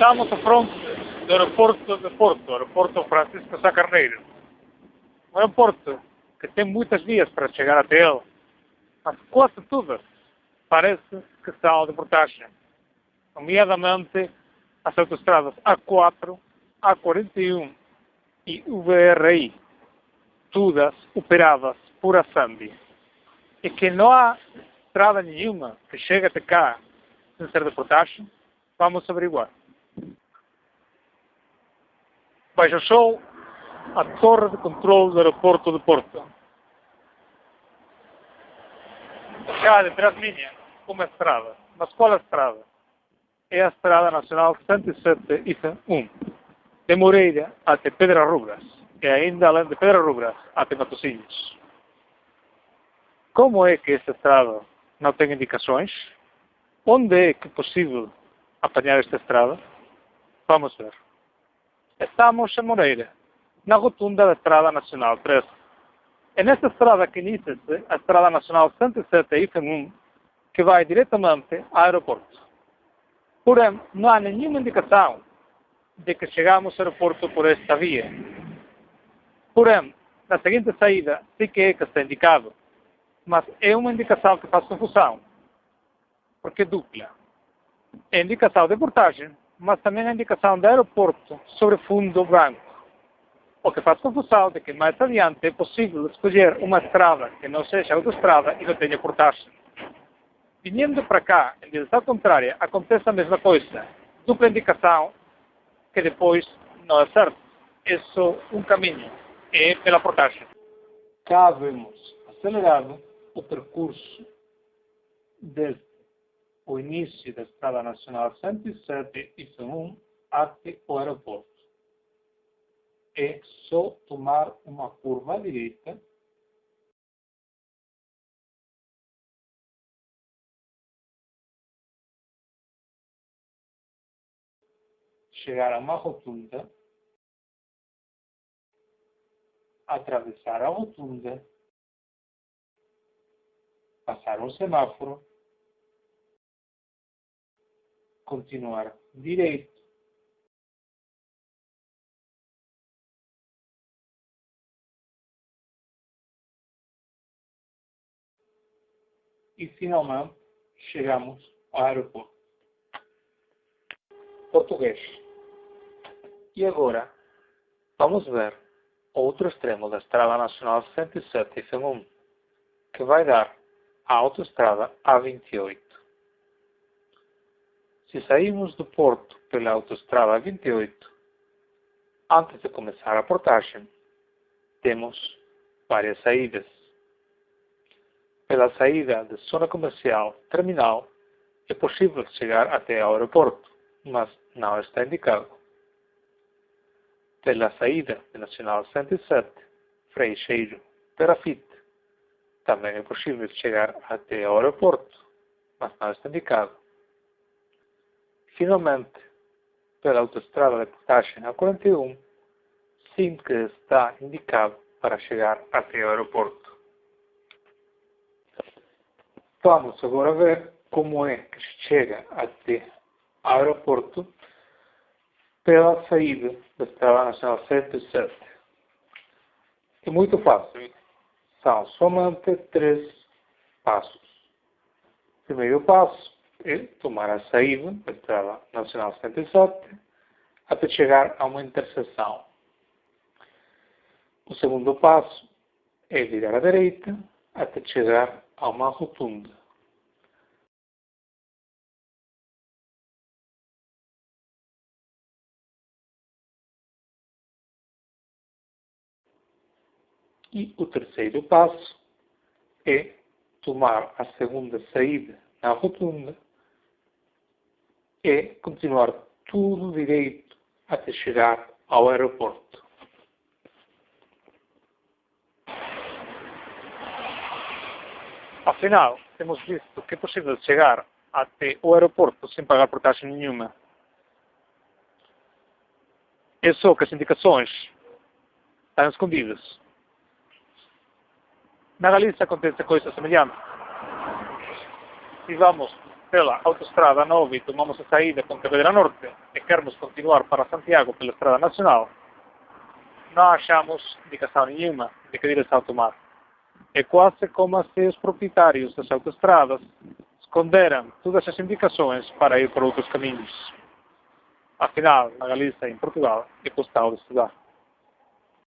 Estamos à fronte do aeroporto de Porto, aeroporto Francisco Sá Carneiro. Um aeroporto que tem muitas vias para chegar até ele, mas quase todas parece que são de portagem, nomeadamente as autostradas A4, A41 e VRI, todas operadas por a. E que não há estrada nenhuma que chegue até cá sem ser de portagem, vamos averiguar. Baixo o sol, a torre de controle do aeroporto de Porto. Detrás minha, uma estrada. Mas qual a estrada? É a Estrada Nacional 107 IFA 1, de Moreira até Pedra Rubras, e ainda além de Pedra Rubras até Matosinhos. Como é que esta estrada não tem indicações? Onde é que é possível apanhar esta estrada? Vamos ver. Estamos em Moreira, na rotunda da Estrada Nacional 13. É nesta estrada que inicia-se a Estrada Nacional 107 IFM1, que vai diretamente ao aeroporto. Porém, não há nenhuma indicação de que chegamos ao aeroporto por esta via. Porém, na seguinte saída, sim que é que está indicado, mas é uma indicação que faz confusão, porque é dupla. É indicação de portagem, mas também a indicação de aeroporto sobre fundo branco. O que faz confusão de que mais adiante é possível escolher uma estrada que não seja autoestrada e não tenha portagem. Vindo para cá, em direção contrária, acontece a mesma coisa. Dupla indicação que depois não é certo. É só um caminho. É pela portagem. Cá vemos acelerado o percurso desde o início da Estrada Nacional 107 e 1 até o aeroporto. É só tomar uma curva à direita chegar a uma rotunda, atravessar a rotunda, passar um semáforo continuar direito. E finalmente chegamos ao aeroporto. Português. E agora vamos ver outro extremo da Estrada Nacional 107 e 1 que vai dar à autoestrada A28. Se sairmos do porto pela autoestrada 28, antes de começar a portagem, temos várias saídas. Pela saída da zona comercial terminal, é possível chegar até ao aeroporto, mas não está indicado. Pela saída da Nacional 107, Freixeiro, Perafite, também é possível chegar até ao aeroporto, mas não está indicado. Finalmente, pela autoestrada de portagem A41, sim que está indicado para chegar até o aeroporto. Vamos agora ver como é que chega até o aeroporto pela saída da Estrada Nacional 107. É muito fácil. São somente três passos. Primeiro passo, é tomar a saída da Estrada Nacional 77 até chegar a uma interseção. O segundo passo é virar à direita até chegar a uma rotunda. E o terceiro passo é tomar a segunda saída na rotunda é continuar tudo direito até chegar ao aeroporto. Afinal, temos visto que é possível chegar até o aeroporto sem pagar portagem nenhuma. É só que as indicações estão escondidas. Na Galícia acontece coisa semelhante. E vamos pela autostrada 9 tomamos a saída Pontevedra Norte e queremos continuar para Santiago pela Estrada Nacional, não achamos indicação nenhuma de que direção tomar. É quase como se os proprietários das autoestradas esconderam todas as indicações para ir por outros caminhos. Afinal, na Galícia e em Portugal, é custado de estudar.